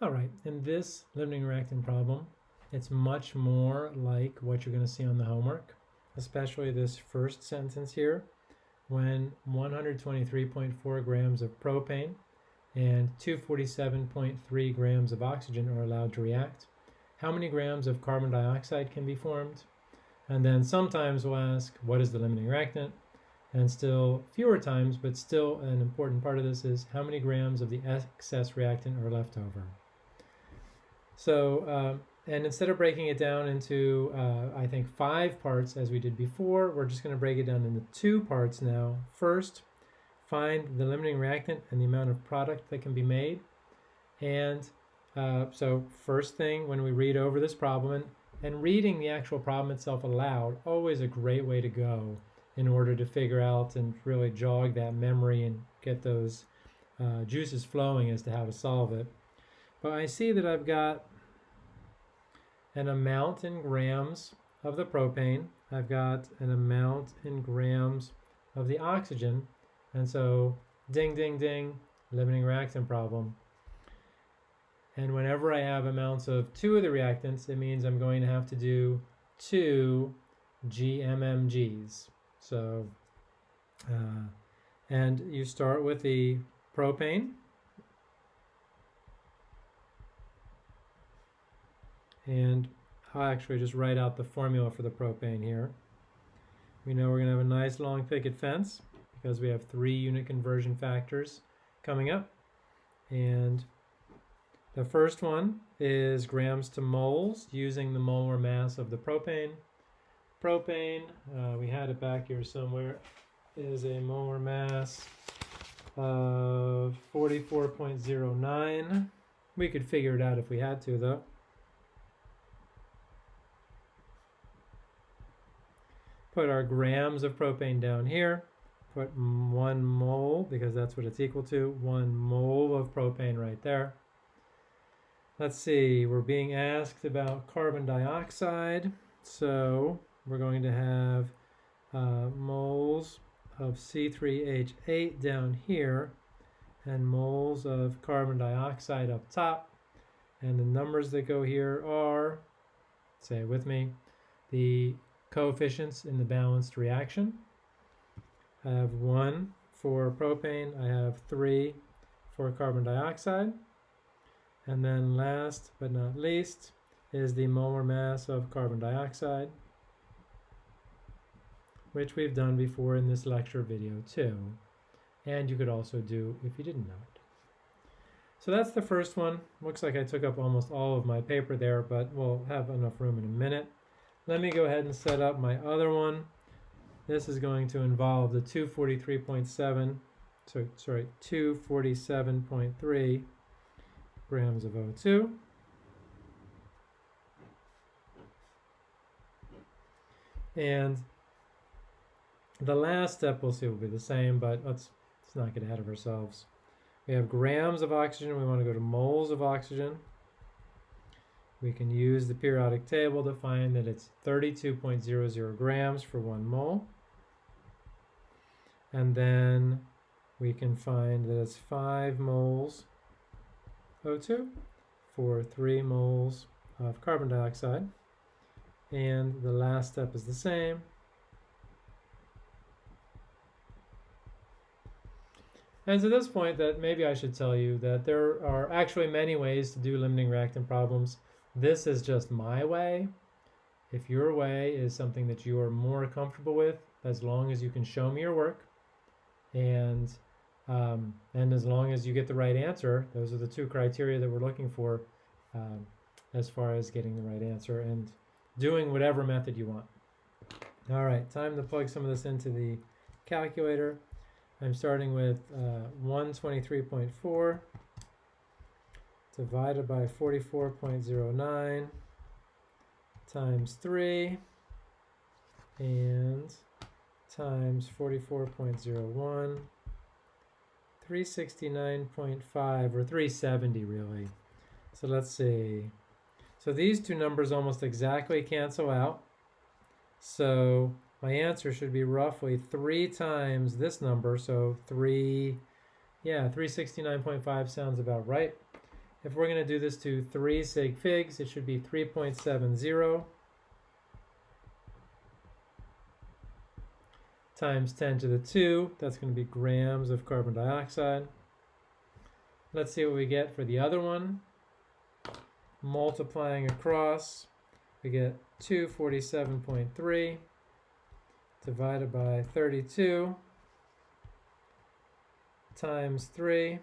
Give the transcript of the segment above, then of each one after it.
All right, in this limiting reactant problem, it's much more like what you're going to see on the homework, especially this first sentence here, when 123.4 grams of propane and 247.3 grams of oxygen are allowed to react. How many grams of carbon dioxide can be formed? And then sometimes we'll ask, what is the limiting reactant? And still fewer times, but still an important part of this is how many grams of the excess reactant are left over. So, uh, and instead of breaking it down into, uh, I think, five parts as we did before, we're just going to break it down into two parts now. First, find the limiting reactant and the amount of product that can be made. And uh, so first thing when we read over this problem, and, and reading the actual problem itself aloud, always a great way to go in order to figure out and really jog that memory and get those uh, juices flowing as to how to solve it. But I see that I've got an amount in grams of the propane. I've got an amount in grams of the oxygen. And so ding, ding, ding, limiting reactant problem. And whenever I have amounts of two of the reactants, it means I'm going to have to do two GMMGs. So, uh, and you start with the propane. And I'll actually just write out the formula for the propane here. We know we're going to have a nice long picket fence because we have three unit conversion factors coming up. And the first one is grams to moles using the molar mass of the propane. Propane, uh, we had it back here somewhere, is a molar mass of 44.09. We could figure it out if we had to though. Put our grams of propane down here. Put one mole, because that's what it's equal to, one mole of propane right there. Let's see, we're being asked about carbon dioxide. So we're going to have uh, moles of C3H8 down here and moles of carbon dioxide up top. And the numbers that go here are, say it with me, the coefficients in the balanced reaction. I have one for propane, I have three for carbon dioxide. And then last but not least is the molar mass of carbon dioxide, which we've done before in this lecture video too. And you could also do if you didn't know it. So that's the first one. Looks like I took up almost all of my paper there, but we'll have enough room in a minute. Let me go ahead and set up my other one. This is going to involve the 243.7, so, sorry, 247.3 grams of O2. And the last step we'll see will be the same, but let's, let's not get ahead of ourselves. We have grams of oxygen. We want to go to moles of oxygen. We can use the periodic table to find that it's 32.00 grams for one mole. And then we can find that it's 5 moles O2 for 3 moles of carbon dioxide. And the last step is the same. And to this point that maybe I should tell you that there are actually many ways to do limiting reactant problems. This is just my way. If your way is something that you are more comfortable with, as long as you can show me your work, and um, and as long as you get the right answer, those are the two criteria that we're looking for um, as far as getting the right answer and doing whatever method you want. All right, time to plug some of this into the calculator. I'm starting with uh, 123.4 divided by 44.09 times 3 and times 44.01 369.5 or 370 really. So let's see. So these two numbers almost exactly cancel out. So my answer should be roughly three times this number so three yeah 369.5 sounds about right if we're going to do this to 3 sig figs, it should be 3.70 times 10 to the 2. That's going to be grams of carbon dioxide. Let's see what we get for the other one. Multiplying across, we get 247.3 divided by 32 times 3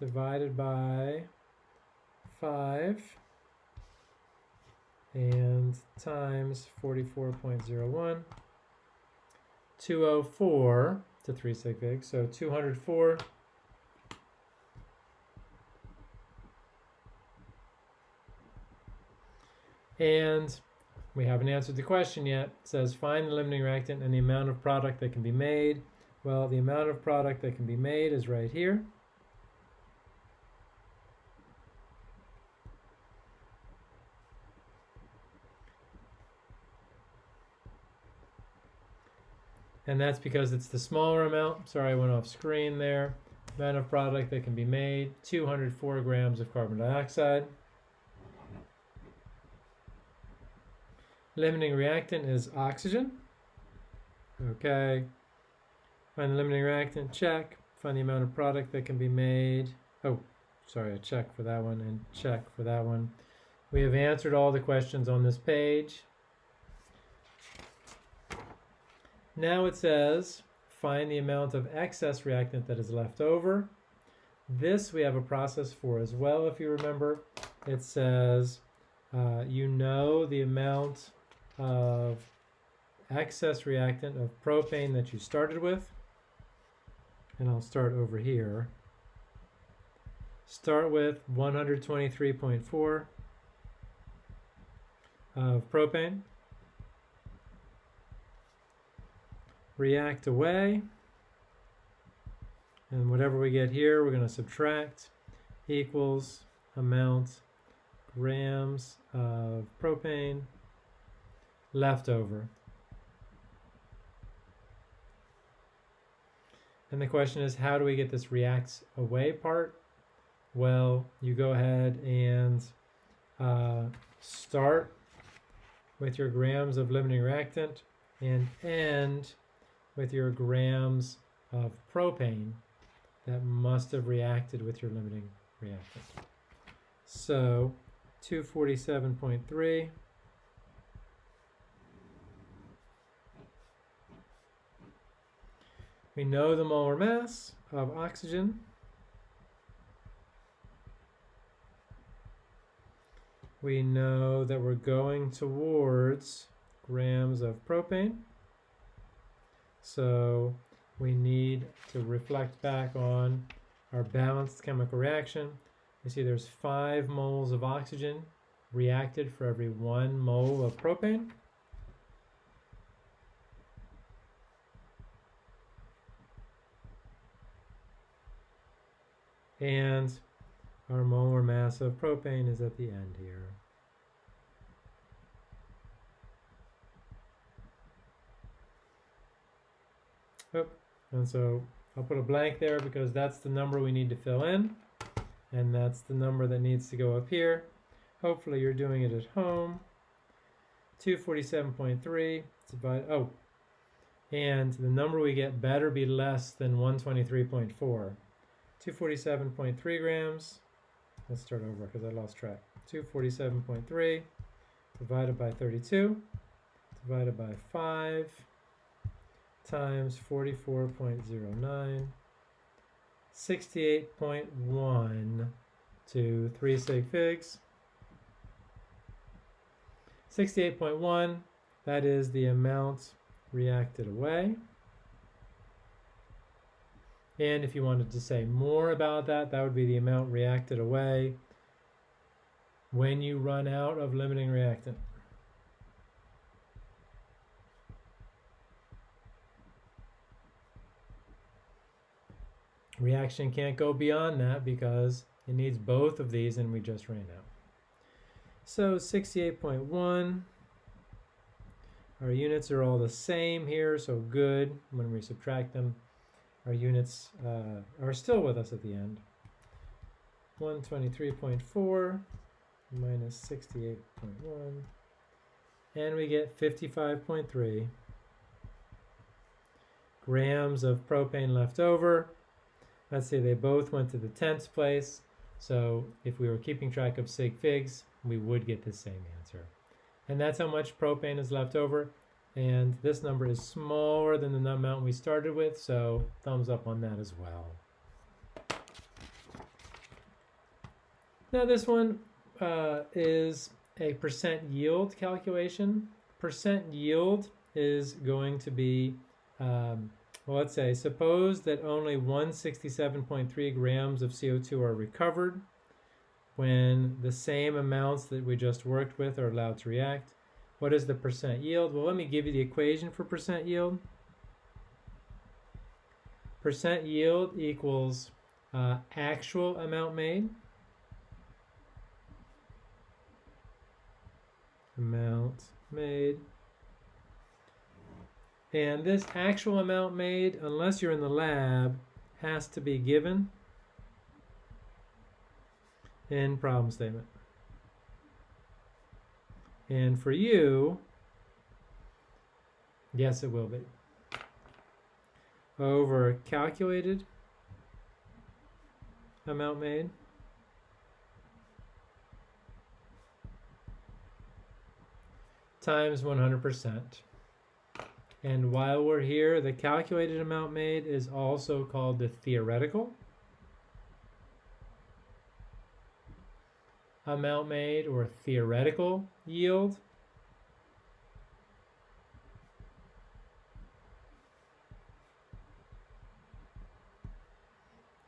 divided by 5 and times 44.01 204 to 3 sig fig so 204 and we haven't answered the question yet. It says find the limiting reactant and the amount of product that can be made. Well, the amount of product that can be made is right here. And that's because it's the smaller amount. Sorry, I went off screen there. Amount of product that can be made, 204 grams of carbon dioxide. Limiting reactant is oxygen. Okay. Find the limiting reactant, check. Find the amount of product that can be made. Oh, sorry, a check for that one and check for that one. We have answered all the questions on this page. Now it says, find the amount of excess reactant that is left over. This we have a process for as well, if you remember. It says, uh, you know the amount of excess reactant of propane that you started with. And I'll start over here. Start with 123.4 of propane. React away. And whatever we get here, we're going to subtract equals amount grams of propane leftover. And the question is, how do we get this reacts away part? Well, you go ahead and uh, start with your grams of limiting reactant and end with your grams of propane that must have reacted with your limiting reactant. So 247.3 We know the molar mass of oxygen. We know that we're going towards grams of propane. So we need to reflect back on our balanced chemical reaction. You see there's five moles of oxygen reacted for every one mole of propane. and our molar mass of propane is at the end here. Oh, and so I'll put a blank there because that's the number we need to fill in. And that's the number that needs to go up here. Hopefully you're doing it at home. 247.3 divide, oh, and the number we get better be less than 123.4. 247.3 grams. Let's start over because I lost track. 247.3 divided by 32 divided by 5 times 44.09 68.1 to 3 sig figs 68.1 that is the amount reacted away and if you wanted to say more about that, that would be the amount reacted away when you run out of limiting reactant. Reaction can't go beyond that because it needs both of these and we just ran out. So 68.1, our units are all the same here, so good when we subtract them our units uh, are still with us at the end. 123.4 minus 68.1 and we get 55.3 grams of propane left over. Let's say they both went to the tenths place. So if we were keeping track of sig figs, we would get the same answer. And that's how much propane is left over. And this number is smaller than the amount we started with, so thumbs up on that as well. Now this one uh, is a percent yield calculation. Percent yield is going to be, um, well, let's say, suppose that only 167.3 grams of CO2 are recovered when the same amounts that we just worked with are allowed to react. What is the percent yield? Well, let me give you the equation for percent yield. Percent yield equals uh, actual amount made amount made. And this actual amount made, unless you're in the lab, has to be given in problem statement. And for you, yes, it will be. Over calculated amount made. times 100%. And while we're here, the calculated amount made is also called the theoretical amount made or theoretical yield.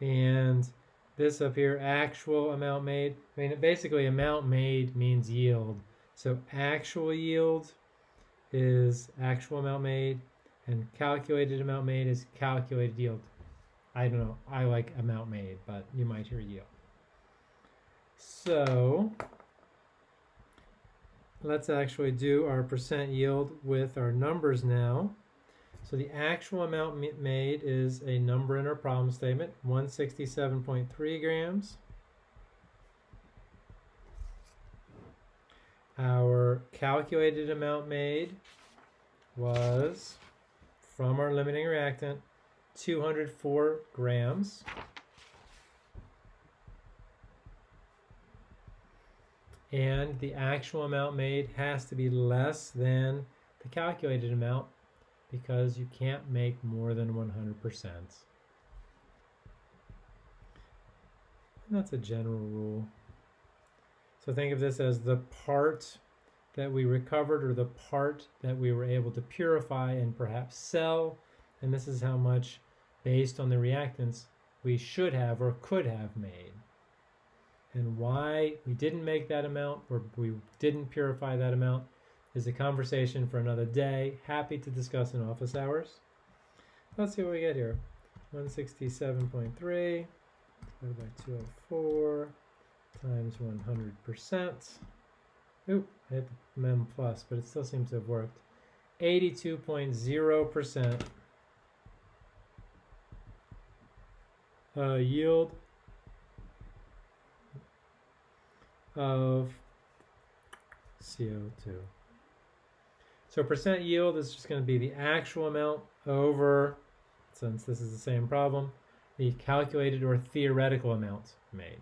And this up here, actual amount made. I mean, basically amount made means yield. So actual yield is actual amount made and calculated amount made is calculated yield. I don't know. I like amount made, but you might hear yield. So let's actually do our percent yield with our numbers now. So the actual amount made is a number in our problem statement, 167.3 grams. Our calculated amount made was, from our limiting reactant, 204 grams. And the actual amount made has to be less than the calculated amount because you can't make more than 100%. And that's a general rule. So think of this as the part that we recovered or the part that we were able to purify and perhaps sell. And this is how much, based on the reactants, we should have or could have made. And why we didn't make that amount or we didn't purify that amount is a conversation for another day. Happy to discuss in office hours. Let's see what we get here. 167.3 divided by 204 times 100%. Oop, I hit mem plus, but it still seems to have worked. 82.0% uh, yield of CO2. So percent yield is just going to be the actual amount over, since this is the same problem, the calculated or theoretical amount made.